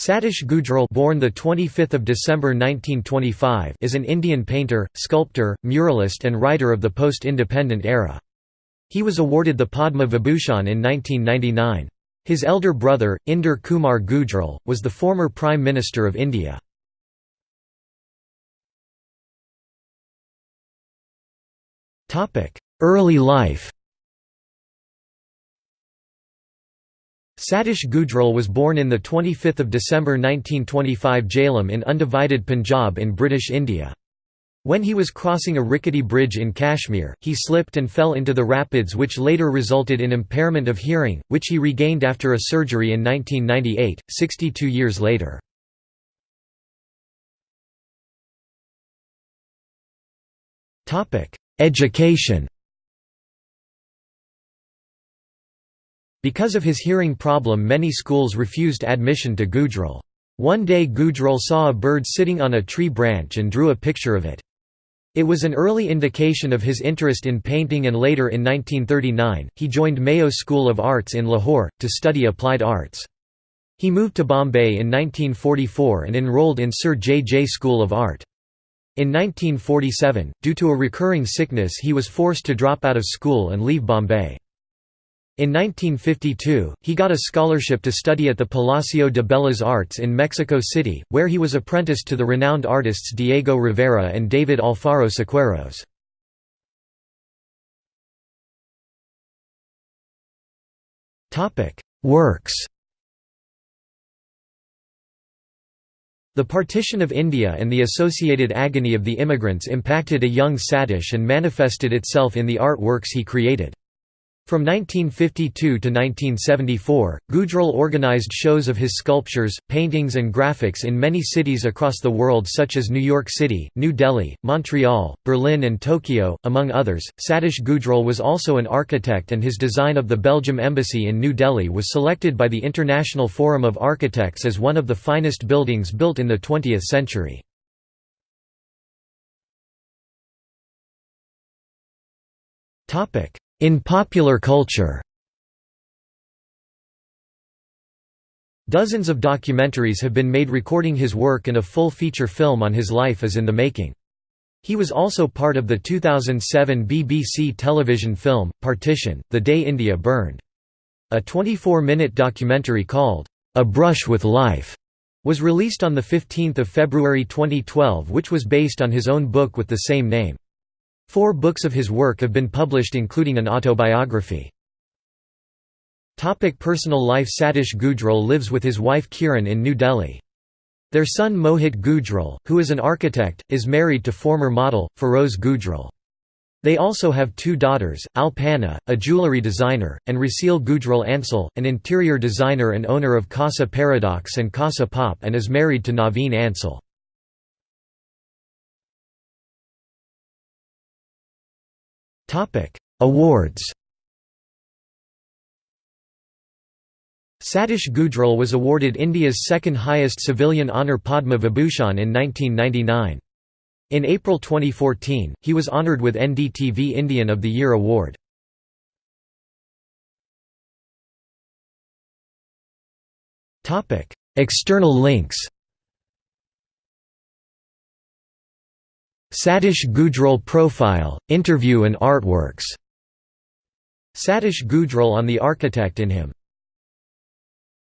Satish Gujral born the 25th of December 1925 is an Indian painter, sculptor, muralist and writer of the post-independent era. He was awarded the Padma Vibhushan in 1999. His elder brother, Inder Kumar Gujral, was the former Prime Minister of India. Early life Satish Gujral was born in 25 December 1925 Jhelum in undivided Punjab in British India. When he was crossing a rickety bridge in Kashmir, he slipped and fell into the rapids which later resulted in impairment of hearing, which he regained after a surgery in 1998, 62 years later. Education Because of his hearing problem many schools refused admission to Gujral. One day Gujral saw a bird sitting on a tree branch and drew a picture of it. It was an early indication of his interest in painting and later in 1939, he joined Mayo School of Arts in Lahore, to study applied arts. He moved to Bombay in 1944 and enrolled in Sir J. J. School of Art. In 1947, due to a recurring sickness he was forced to drop out of school and leave Bombay. In 1952, he got a scholarship to study at the Palacio de Bellas Artes in Mexico City, where he was apprenticed to the renowned artists Diego Rivera and David Alfaro Siqueiros. Works The partition of India and the associated agony of the immigrants impacted a young Satish and manifested itself in the art works he created. From 1952 to 1974, Gujral organized shows of his sculptures, paintings and graphics in many cities across the world such as New York City, New Delhi, Montreal, Berlin and Tokyo, among others. Satish Gujral was also an architect and his design of the Belgium Embassy in New Delhi was selected by the International Forum of Architects as one of the finest buildings built in the 20th century. Topic: in popular culture Dozens of documentaries have been made recording his work and a full feature film on his life is in the making. He was also part of the 2007 BBC television film, Partition, The Day India Burned. A 24-minute documentary called, A Brush with Life, was released on 15 February 2012 which was based on his own book with the same name. Four books of his work have been published including an autobiography. Topic personal life Satish Gujral lives with his wife Kiran in New Delhi. Their son Mohit Gujral, who is an architect, is married to former model, Feroze Gujral. They also have two daughters, Alpana, a jewellery designer, and Raseel Gujral Ansal, an interior designer and owner of Casa Paradox and Casa Pop and is married to Naveen Ansal. Topic: Awards. Satish Gujral was awarded India's second highest civilian honour Padma Vibhushan in 1999. In April 2014, he was honoured with NDTV Indian of the Year award. External links Satish Gujral profile, interview and artworks. Satish Gujral on the architect in him